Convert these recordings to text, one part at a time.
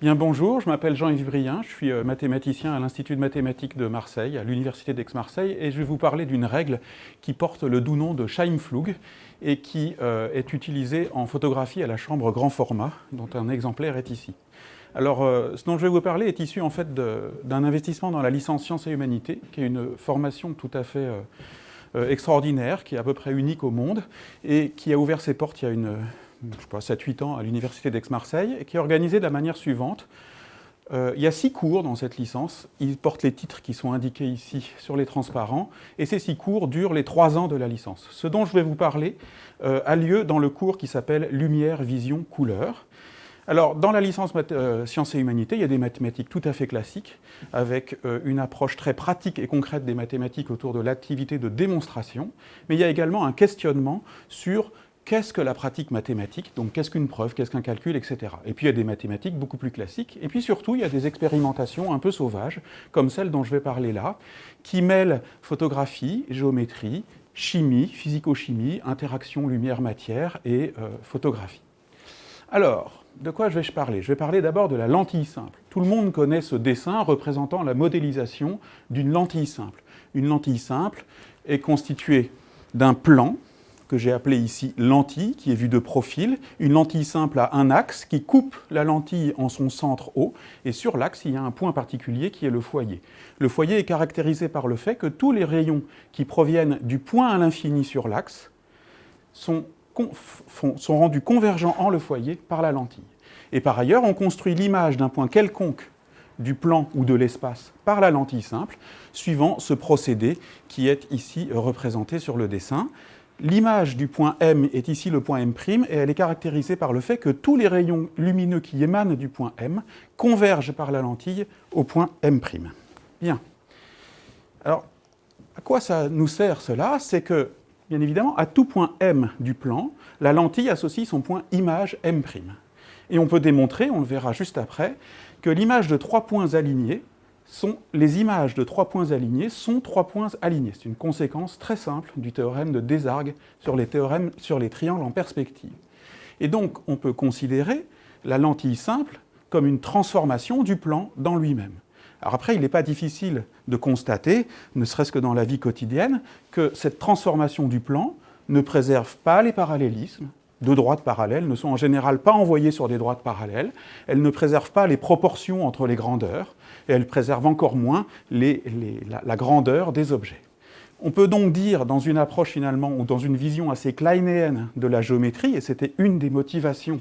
Bien bonjour, je m'appelle Jean-Yves Brien, je suis euh, mathématicien à l'Institut de mathématiques de Marseille, à l'Université d'Aix-Marseille, et je vais vous parler d'une règle qui porte le doux nom de Scheimflug et qui euh, est utilisée en photographie à la chambre grand format, dont un exemplaire est ici. Alors, euh, ce dont je vais vous parler est issu en fait d'un investissement dans la licence Sciences et Humanités, qui est une formation tout à fait extraordinaire, qui est à peu près unique au monde, et qui a ouvert ses portes il y a une, je sais pas, 7-8 ans à l'Université d'Aix-Marseille, et qui est organisée de la manière suivante. Euh, il y a six cours dans cette licence, ils portent les titres qui sont indiqués ici sur les transparents, et ces six cours durent les trois ans de la licence. Ce dont je vais vous parler euh, a lieu dans le cours qui s'appelle Lumière, Vision, Couleur. Alors, dans la licence euh, Sciences et Humanités, il y a des mathématiques tout à fait classiques, avec une approche très pratique et concrète des mathématiques autour de l'activité de démonstration, mais il y a également un questionnement sur qu'est-ce que la pratique mathématique, donc qu'est-ce qu'une preuve, qu'est-ce qu'un calcul, etc. Et puis il y a des mathématiques beaucoup plus classiques, et puis surtout il y a des expérimentations un peu sauvages, comme celle dont je vais parler là, qui mêlent photographie, géométrie, chimie, physico-chimie, interaction lumière-matière et euh, photographie. Alors, de quoi je vais parler? Je vais parler d'abord de la lentille simple. Tout le monde connaît ce dessin représentant la modélisation d'une lentille simple. Une lentille simple est constituée d'un plan, que j'ai appelé ici lentille, qui est vue de profil, une lentille simple à un axe qui coupe la lentille en son centre haut, et sur l'axe, il y a un point particulier qui est le foyer. Le foyer est caractérisé par le fait que tous les rayons qui proviennent du point à l'infini sur l'axe sont, sont rendus convergents en le foyer par la lentille. Et par ailleurs, on construit l'image d'un point quelconque du plan ou de l'espace par la lentille simple, suivant ce procédé qui est ici représenté sur le dessin. L'image du point M est ici le point M', et elle est caractérisée par le fait que tous les rayons lumineux qui émanent du point M convergent par la lentille au point M'. Bien. Alors, à quoi ça nous sert cela? C'est que, bien évidemment, à tout point M du plan, la lentille associe son point image M'. Et on peut démontrer, on le verra juste après, que l'image de trois points alignés les images de trois points alignés sont trois points alignés. C'est une conséquence très simple du théorème de Desargues sur les, théorèmes, sur les triangles en perspective. Et donc, on peut considérer la lentille simple comme une transformation du plan dans lui-même. Alors après, il n'est pas difficile de constater, ne serait-ce que dans la vie quotidienne, que cette transformation du plan ne préserve pas les parallélismes, deux droites parallèles ne sont en général pas envoyées sur des droites parallèles, elles ne préservent pas les proportions entre les grandeurs, et elles préservent encore moins la, grandeur des objets. On peut donc dire, dans une approche finalement, ou dans une vision assez kleinéenne de la géométrie, et c'était une des motivations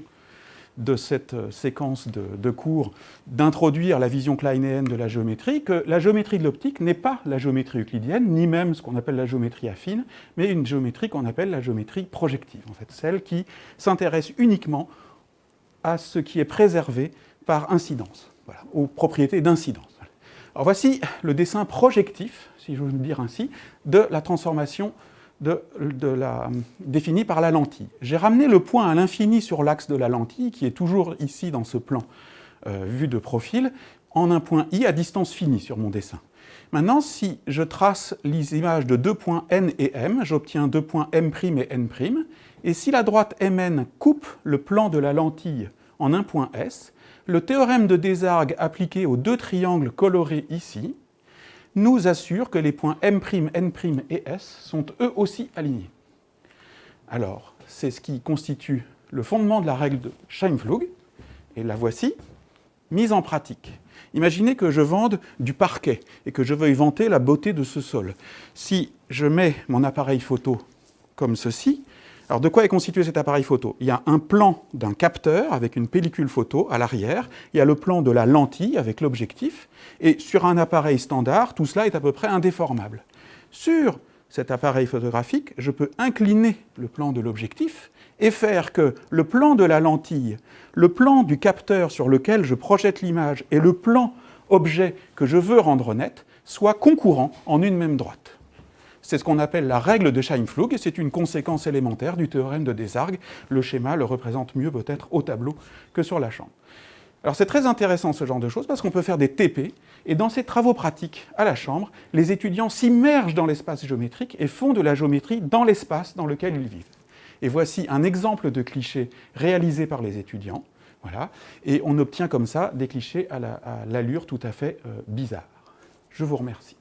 de cette euh, séquence de, cours d'introduire la vision kleinéenne de la géométrie, que la géométrie de l'optique n'est pas la géométrie euclidienne, ni même ce qu'on appelle la géométrie affine, mais une géométrie qu'on appelle la géométrie projective, en fait, celle qui s'intéresse uniquement à ce qui est préservé par incidence, aux propriétés d'incidence. Alors voici le dessin projectif, si je veux dire ainsi, de la transformation de, définie par la lentille. J'ai ramené le point à l'infini sur l'axe de la lentille, qui est toujours ici dans ce plan euh, vu de profil, en un point i à distance finie sur mon dessin. Maintenant, si je trace les images de deux points n et m, j'obtiens deux points m' et n', et si la droite mn coupe le plan de la lentille en un point s, le théorème de Desargues appliqué aux deux triangles colorés ici nous assure que les points M', N' et S sont eux aussi alignés. Alors, c'est ce qui constitue le fondement de la règle de Scheimflug, et la voici, mise en pratique. Imaginez que je vende du parquet et que je veuille vanter la beauté de ce sol. Si je mets mon appareil photo comme ceci, alors de quoi est constitué cet appareil photo? Il y a un plan d'un capteur avec une pellicule photo à l'arrière, il y a le plan de la lentille avec l'objectif, et sur un appareil standard, tout cela est à peu près indéformable. Sur cet appareil photographique, je peux incliner le plan de l'objectif et faire que le plan de la lentille, le plan du capteur sur lequel je projette l'image et le plan objet que je veux rendre net soient concurrents en une même droite. C'est ce qu'on appelle la règle de Scheimflug, et c'est une conséquence élémentaire du théorème de Desargues. Le schéma le représente mieux peut-être au tableau que sur la chambre. Alors c'est très intéressant ce genre de choses, parce qu'on peut faire des TP, et dans ces travaux pratiques à la chambre, les étudiants s'immergent dans l'espace géométrique et font de la géométrie dans l'espace dans lequel ils vivent. Et voici un exemple de cliché réalisé par les étudiants. Voilà. Et on obtient comme ça des clichés à l'allure tout à fait bizarre. Je vous remercie.